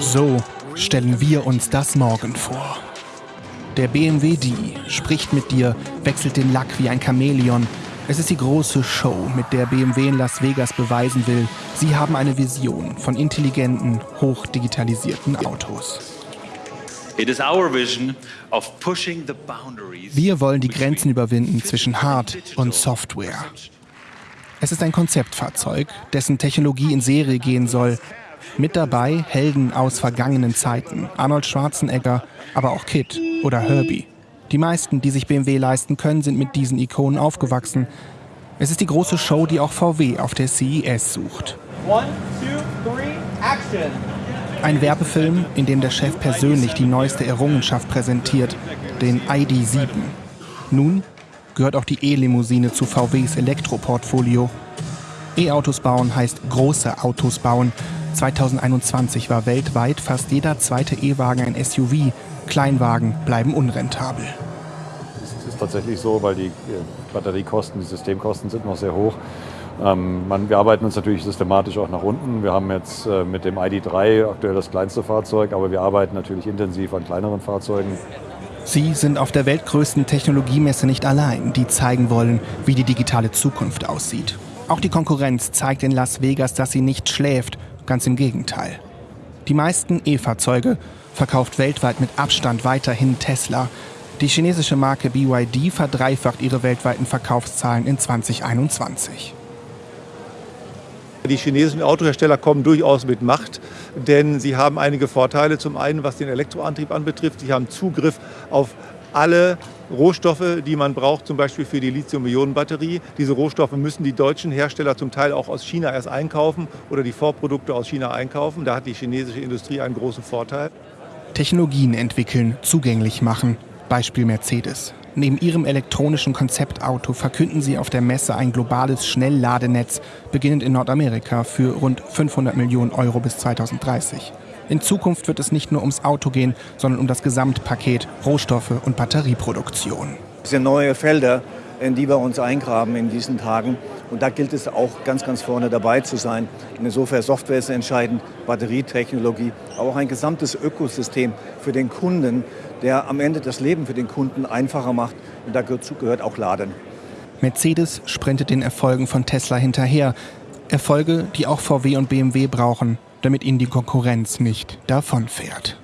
So stellen wir uns das morgen vor. Der BMW D spricht mit dir, wechselt den Lack wie ein Chamäleon. Es ist die große Show, mit der BMW in Las Vegas beweisen will, sie haben eine Vision von intelligenten, hochdigitalisierten Autos. Wir wollen die Grenzen überwinden zwischen Hard- und Software. Es ist ein Konzeptfahrzeug, dessen Technologie in Serie gehen soll. Mit dabei Helden aus vergangenen Zeiten, Arnold Schwarzenegger, aber auch Kid oder Herbie. Die meisten, die sich BMW leisten können, sind mit diesen Ikonen aufgewachsen. Es ist die große Show, die auch VW auf der CES sucht. One, two, three, action. Ein Werbefilm, in dem der Chef persönlich die neueste Errungenschaft präsentiert, den ID7. Nun gehört auch die E-Limousine zu VWs Elektroportfolio. E-Autos bauen heißt große Autos bauen. 2021 war weltweit fast jeder zweite E-Wagen ein SUV. Kleinwagen bleiben unrentabel. Es ist tatsächlich so, weil die Batteriekosten, die Systemkosten sind noch sehr hoch. Ähm, man, wir arbeiten uns natürlich systematisch auch nach unten. Wir haben jetzt äh, mit dem ID3 aktuell das kleinste Fahrzeug, aber wir arbeiten natürlich intensiv an kleineren Fahrzeugen. Sie sind auf der weltgrößten Technologiemesse nicht allein, die zeigen wollen, wie die digitale Zukunft aussieht. Auch die Konkurrenz zeigt in Las Vegas, dass sie nicht schläft, ganz im Gegenteil. Die meisten E-Fahrzeuge verkauft weltweit mit Abstand weiterhin Tesla. Die chinesische Marke BYD verdreifacht ihre weltweiten Verkaufszahlen in 2021. Die chinesischen Autohersteller kommen durchaus mit Macht, denn sie haben einige Vorteile. Zum einen, was den Elektroantrieb anbetrifft, sie haben Zugriff auf alle Rohstoffe, die man braucht, zum Beispiel für die Lithium-Ionen-Batterie. Diese Rohstoffe müssen die deutschen Hersteller zum Teil auch aus China erst einkaufen oder die Vorprodukte aus China einkaufen. Da hat die chinesische Industrie einen großen Vorteil. Technologien entwickeln, zugänglich machen. Beispiel Mercedes. Neben ihrem elektronischen Konzeptauto verkünden sie auf der Messe ein globales Schnellladenetz, beginnend in Nordamerika, für rund 500 Millionen Euro bis 2030. In Zukunft wird es nicht nur ums Auto gehen, sondern um das Gesamtpaket Rohstoffe und Batterieproduktion. Das sind neue Felder, in die wir uns eingraben in diesen Tagen. Und da gilt es auch ganz, ganz vorne dabei zu sein. Insofern Software ist entscheidend, Batterietechnologie, aber auch ein gesamtes Ökosystem für den Kunden, der am Ende das Leben für den Kunden einfacher macht. Und dazu gehört auch Laden. Mercedes sprintet den Erfolgen von Tesla hinterher. Erfolge, die auch VW und BMW brauchen, damit ihnen die Konkurrenz nicht davonfährt.